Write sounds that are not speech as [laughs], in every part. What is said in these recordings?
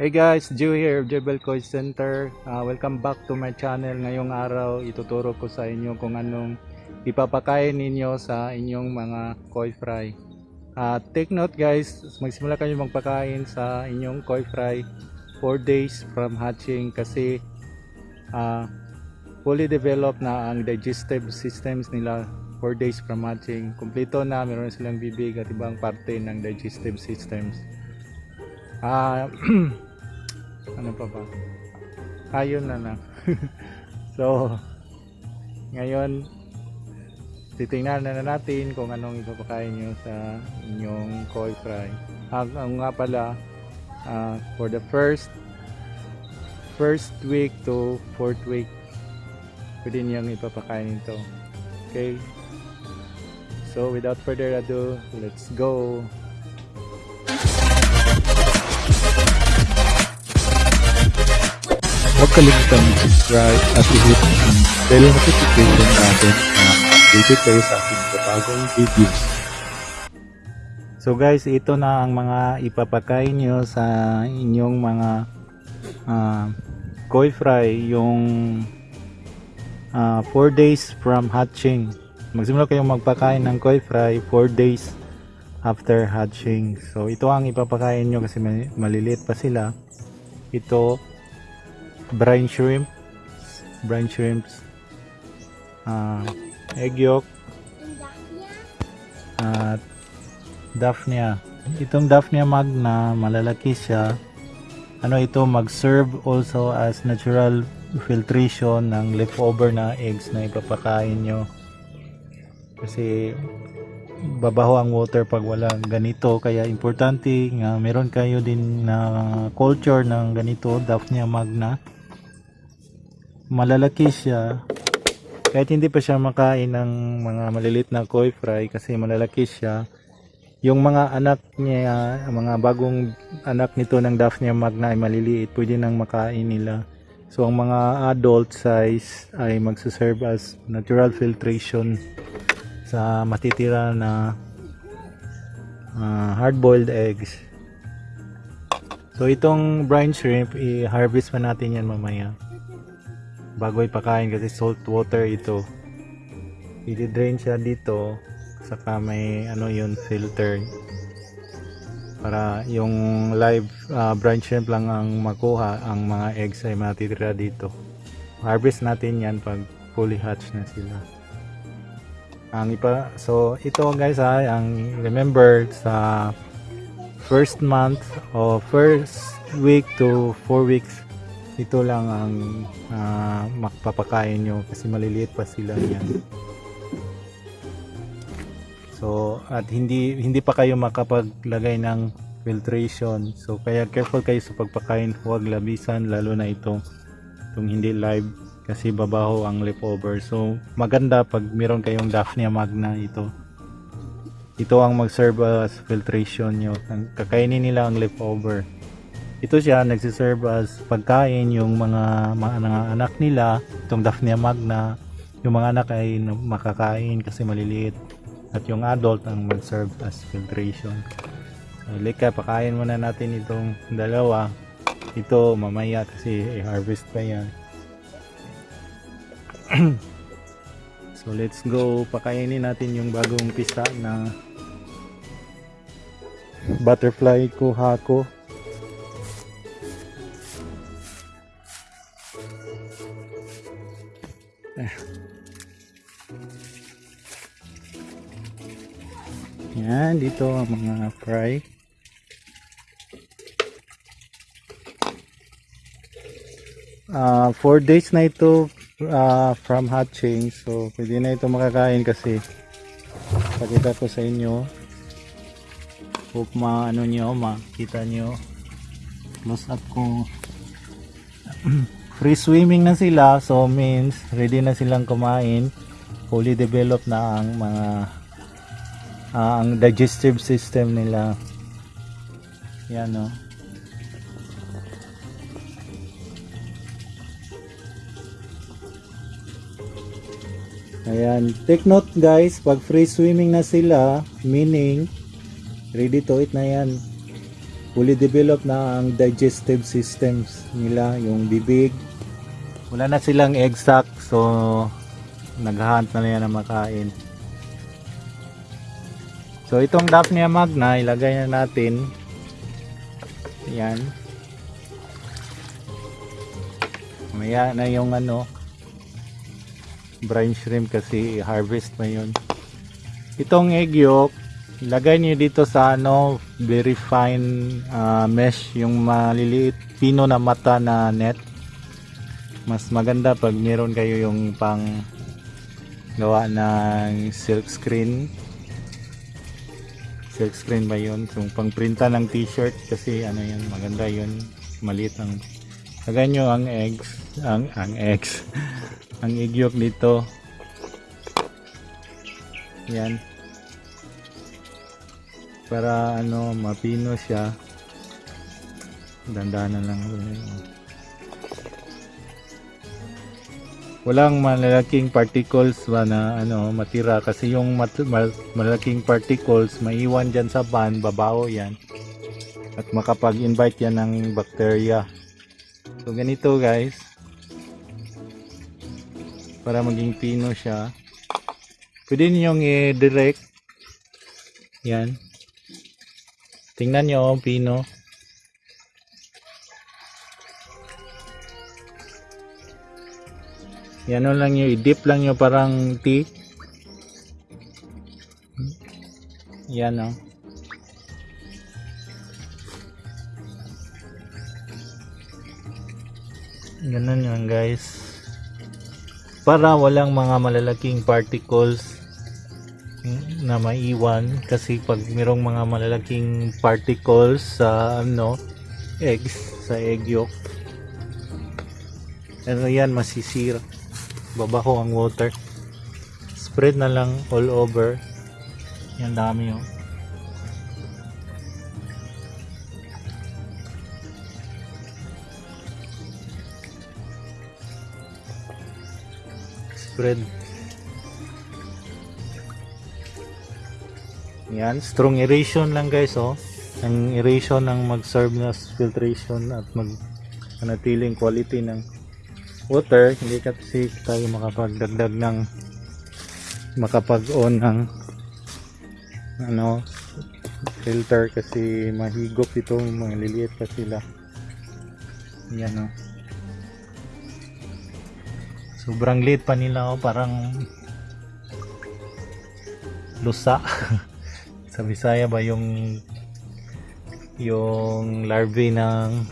Hey guys, Joe here, Jebel Koi Center. Ah, welcome back to my channel. Ngayong araw, ituturo ko sa inyo kung anong ipapakain ninyo sa inyong mga koi fry. Ah, take note guys, magsimula kayo magpakain sa inyong koi fry 4 days from hatching kasi ah, fully developed na ang digestive systems nila 4 days from hatching. Kompleto na, meron silang bibig at ibang parte ng digestive systems. Ah, [clears throat] ano pa ba? Ayun na lang. [laughs] so, ngayon, titingnan na, na natin kung anong ipapakain nyo sa inyong koi fry. Ang nga pala, ah, for the first first week to fourth week, pwede niyang ipapakain ito. Okay? So, without further ado, let's go! Huwag kalimutan mag-subscribe at i-hit ang bell notification natin na updated kayo sa aking bagong videos. So guys, ito na ang mga ipapakain nyo sa inyong mga ah, koi fry yung 4 days from hatching. Magsimula kayong magpakain ng koi fry 4 days after hatching. So ito ang ipapakain nyo kasi mali- maliliit pa sila. Ito brine shrimp, brine shrimps, ah, egg yolk, at Daphnia. Itong Daphnia magna, malalaki siya. Ano ito, mag-serve also as natural filtration ng leftover na eggs na ipapakain nyo. Kasi babaho ang water pag walang ganito. Kaya importante nga meron kayo din na culture ng ganito, Daphnia magna. Malalaki siya. Kahit hindi pa siya makain ng mga malilit na koi fry kasi malalaki siya yung mga anak niya, mga bagong anak nito ng Daphnia magna ay maliliit, pwede nang makain nila. So ang mga adult size ay magsaserve as natural filtration sa matitira na ah, hard-boiled eggs. So itong brine shrimp, i-harvest pa natin yan mamaya. Bago ipakain kasi salt water ito. I-drain siya dito saka may ano yun filter. Para yung live uh, brine shrimp lang ang makuha ang mga eggs ay matitira dito. Harvest natin yan pag fully hatch na sila. Ang ipa so ito guys ha ang remember sa first month o first week to 4 weeks ito lang ang uh, makpapakain nyo kasi maliliit pa sila yan So at hindi hindi pa kayo makapaglagay ng filtration. So kaya careful kayo sa pagpakain, huwag labisan lalo na itong itong hindi live kasi babaho ang leftover. So maganda pag meron kayong Daphnia magna ito. Ito ang mag-serve as filtration nyo. Kakainin nila ang leftover. Ito siya nagsiserve as pagkain yung mga mga, anak nila, itong Daphnia magna, yung mga anak ay makakain kasi maliliit at yung adult ang mag-serve as filtration. So, Lika, pakain muna natin itong dalawa. Ito mamaya kasi i-harvest pa yan. [clears throat] so let's go, pakainin natin yung bagong pisa na butterfly kuha ko. Yan, dito ang mga fry. Ah, 4 days na ito ah, from hatching. So, pwede na ito makakain kasi pakita ko sa inyo. Hope ma ano nyo, makita nyo. Close up ko. Free swimming na sila. So, means ready na silang kumain. Fully developed na ang mga ah, ang digestive system nila. Yan no? Ayan. Take note guys. Pag free swimming na sila meaning ready to eat na yan. Fully developed na ang digestive systems nila, yung bibig. Wala na silang egg sac, so naghahunt na yan ng makain. So itong Daphnia magna, ilagay na natin. Yan. Maya na yung ano, brine shrimp kasi harvest pa yun. Itong egg yolk, ilagay niyo dito sa ano, very fine ah, mesh, yung maliliit, pino na mata na net. Mas maganda pag meron kayo yung pang gawa ng silk screen. Screen ba yun? So, pang printa ng t-shirt kasi ano yun, maganda yun. Maliit ang Lagay nyo ang eggs, ang, ang eggs, [laughs] ang egg yolk dito. Yan. Para ano, mapino siya. Dandanan lang. Walang malalaking particles ba na ano, matira kasi yung mat- mal- malalaking particles maiwan dyan sa ban, babaho yan. At makapag-invite yan ng bacteria. So ganito guys. Para maging pino siya. Pwede ninyong i-direct. Yan. Tingnan nyo ang pino. Yan lang nyo, i-dip lang nyo parang tea. Yan o. Ganun yan guys. Para walang mga malalaking particles na maiwan kasi pag mayroong mga malalaking particles sa ano eggs sa egg yolk ano yan masisira babaho ang water. Spread na lang all over. Yan dami oh. spread. Yan strong aeration lang guys oh. Ang aeration ang mag-serve na filtration at mag manatiling quality ng water hindi kasi tayo makapagdagdag ng makapag-on ng ano filter kasi mahigop ito mga liliit pa sila. Yan oh. Sobrang liit pa nila oh parang lusa. [laughs] Sa Bisaya ba yung yung larvae ng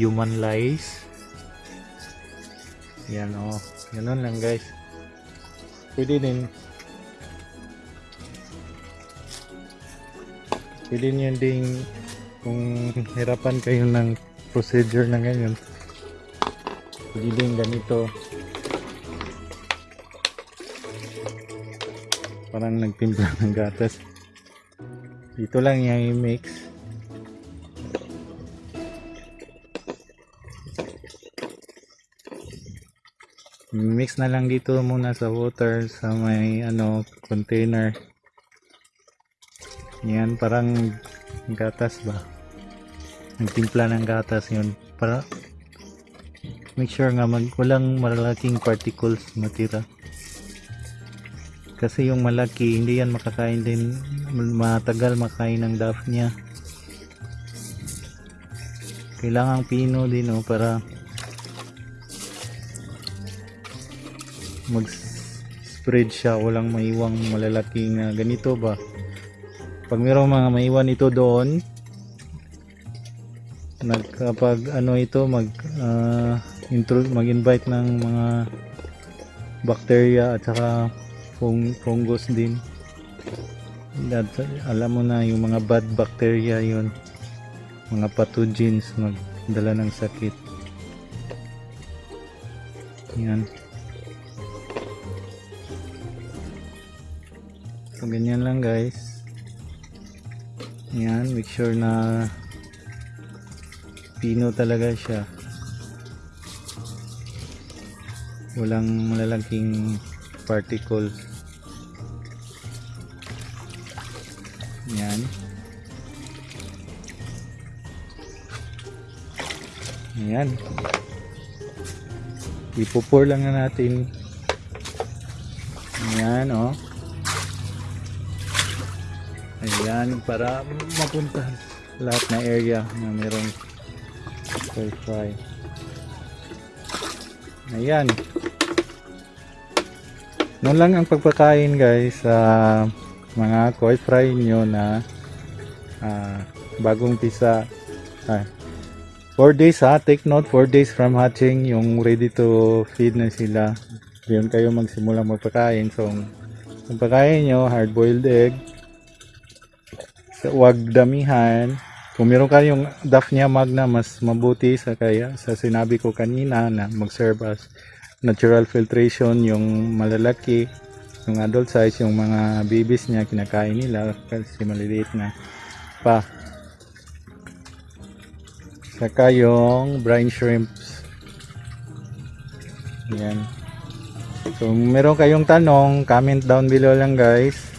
human lice yan oh ganun lang guys. Pwede din. Pwede nyo ding kung hirapan kayo ng procedure na ganyan pwede din ganito. Parang nagtimpla ng gatas. Dito lang yung i-mix mix na lang dito muna sa water sa may ano container. Yan parang gatas ba? Nagtimpla ng gatas yun. Para make sure nga mag, walang malalaking particles matira. Kasi yung malaki hindi yan makakain din matagal makain ng daphnia kailangan pino din oh, para mag spread siya. Walang maiwang malalaking na ganito ba? Pag mayroong mga maiwan ito doon nagkapag ano ito mag ah, intro, mag-invite ng mga bacteria at saka fung, fungus din. At, alam mo na yung mga bad bacteria yun. Mga pathogens magdala ng sakit. Yan so ganyan lang guys. Yan make sure na pino talaga siya. Walang malalaking particle. Yan yan ipo-pour lang na natin. Yan oh. Ayan, para mapunta lahat na area na merong wifi. Ayan. Noon lang ang pagpakain guys sa mga koi fry nyo na ah, bagong pisa. Ah, 4 days ha, take note 4 days from hatching yung ready to feed na sila. Diyan kayo magsimula magpakain. So, ang pagkain nyo, hard boiled egg, sa wag damihan. Kung meron kayong Daphnia magna, mas mabuti sa kaya sa sinabi ko kanina na mag-serve as natural filtration yung malalaki, yung adult size, yung mga babies niya kinakain nila kasi maliliit na pa. Saka yung brine shrimps. Yan. So, meron kayong tanong, comment down below lang guys.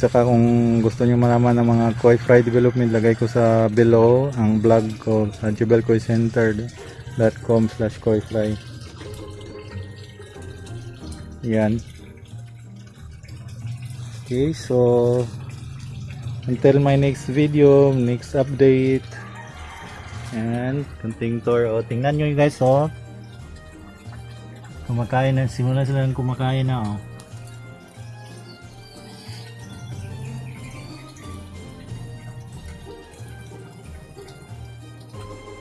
Tsaka kung gusto niyo malaman ng mga koi fry development, lagay ko sa below ang blog ko sa jubelkoicenter.com slash koi fry. Yan. Okay, so until my next video, next update. Yan, kunting tour. O, tingnan nyo guys, oh. Kumakain na, simula sila ng kumakain na, oh.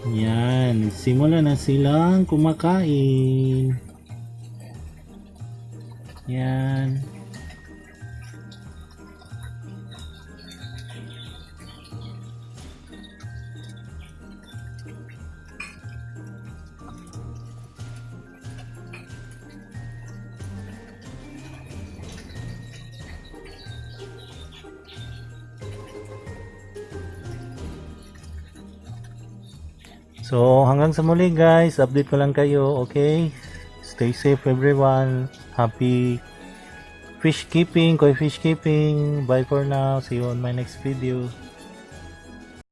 Yan, simula na silang kumakain. Yan. So, hanggang sa muli guys, update ko lang kayo, okay? Stay safe everyone. Happy fish keeping, koi fish keeping. Bye for now. See you on my next video.